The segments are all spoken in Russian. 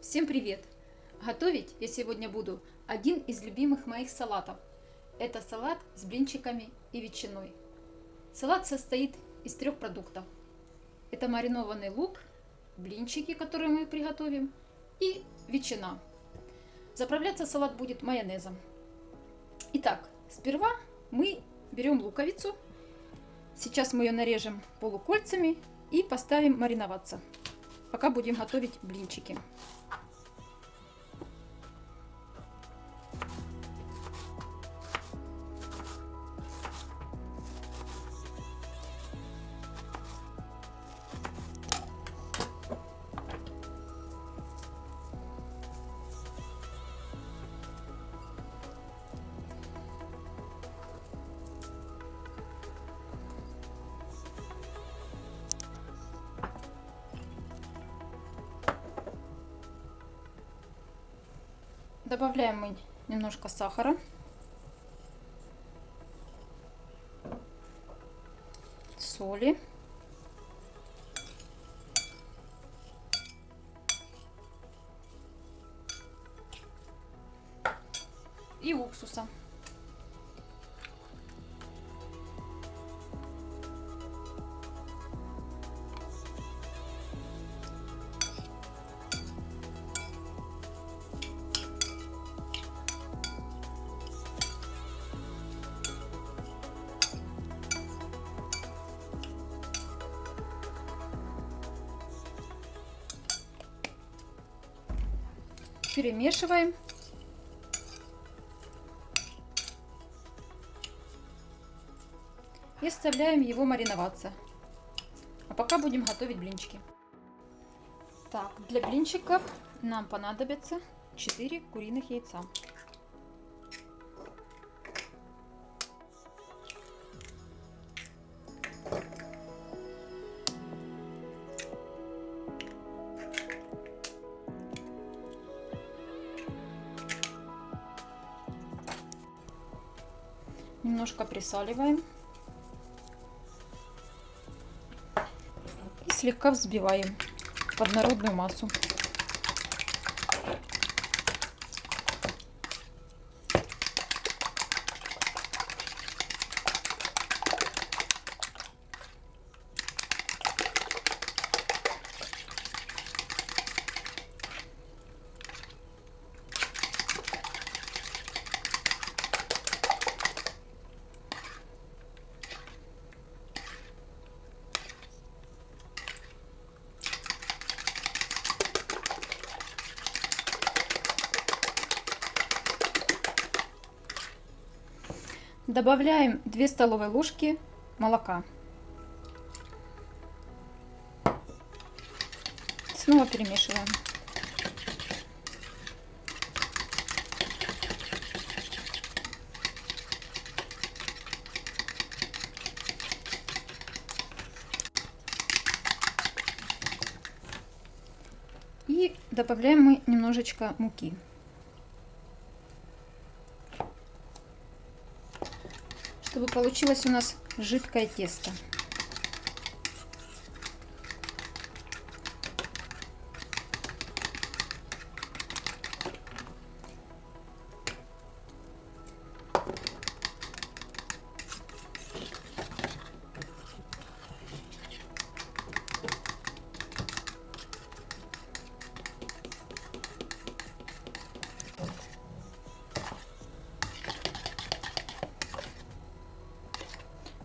Всем привет! Готовить я сегодня буду один из любимых моих салатов. Это салат с блинчиками и ветчиной. Салат состоит из трех продуктов. Это маринованный лук, блинчики, которые мы приготовим, и ветчина. Заправляться салат будет майонезом. Итак, сперва мы берем луковицу. Сейчас мы ее нарежем полукольцами и поставим мариноваться, пока будем готовить блинчики. Добавляем мы немножко сахара. Соли. Перемешиваем. И оставляем его мариноваться. А пока будем готовить блинчики. Так, для блинчиков нам понадобится 4 куриных яйца. Немножко присаливаем. И слегка взбиваем в однородную массу. Добавляем 2 столовые ложки молока. Снова перемешиваем. И добавляем мы немножечко муки. Чтобы получилось у нас жидкое тесто.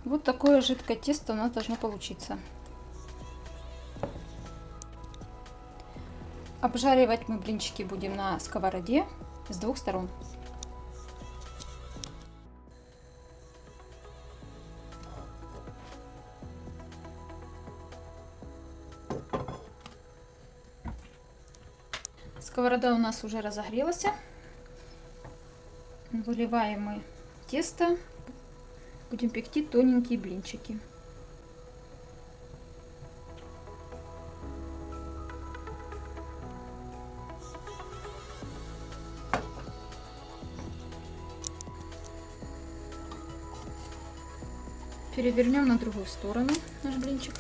Вот такое жидкое тесто у нас должно получиться. Обжаривать мы блинчики будем на сковороде с двух сторон. Сковорода у нас уже разогрелась. Выливаем мы тесто Будем пекти тоненькие блинчики. Перевернем на другую сторону наш блинчик.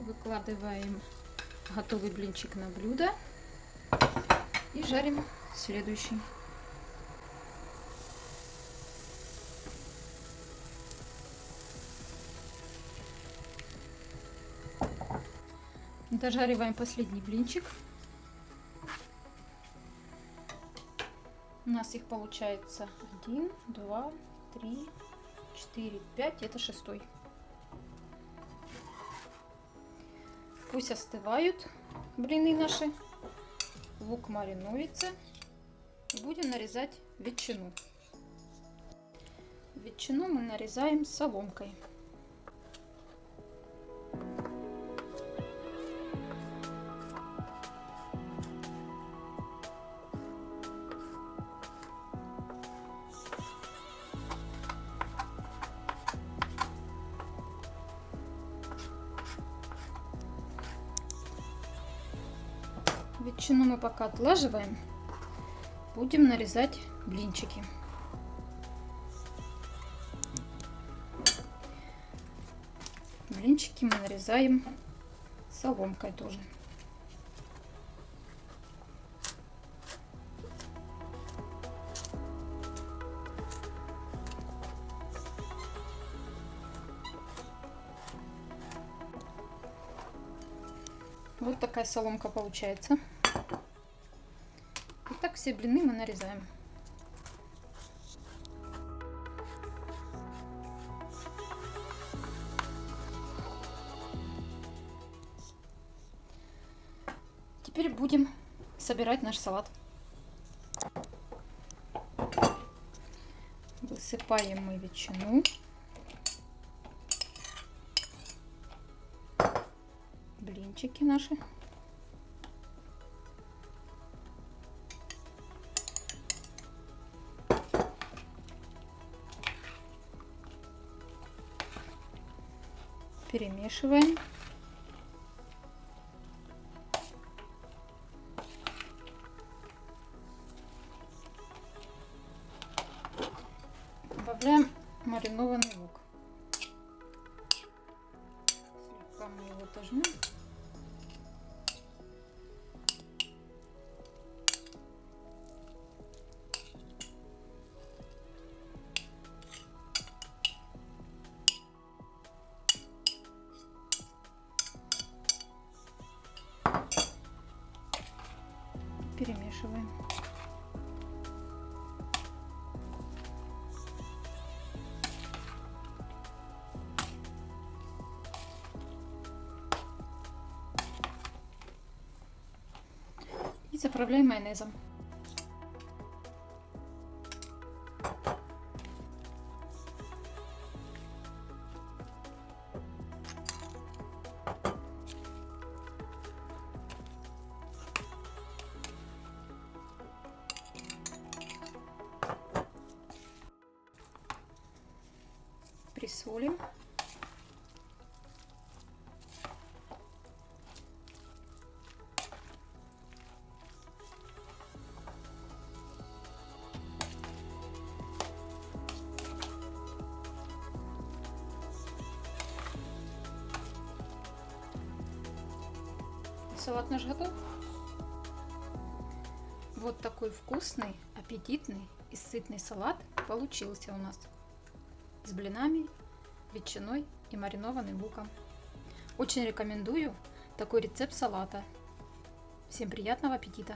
Выкладываем готовый блинчик на блюдо и жарим следующий. Дожариваем последний блинчик. У нас их получается 1, 2, 3, 4, 5. Это шестой. Пусть остывают блины наши. Лук маринуется. Будем нарезать ветчину. Ветчину мы нарезаем соломкой. Ветчину мы пока отлаживаем. Будем нарезать блинчики. Блинчики мы нарезаем соломкой тоже. Вот такая соломка получается. Все блины мы нарезаем. Теперь будем собирать наш салат. Высыпаем мы ветчину. блинчики наши. Перемешиваем. Добавляем маринованный лук. Заправляем майонезом. присолим. Салат наш готов. Вот такой вкусный, аппетитный и сытный салат получился у нас с блинами, ветчиной и маринованным луком. Очень рекомендую такой рецепт салата. Всем приятного аппетита!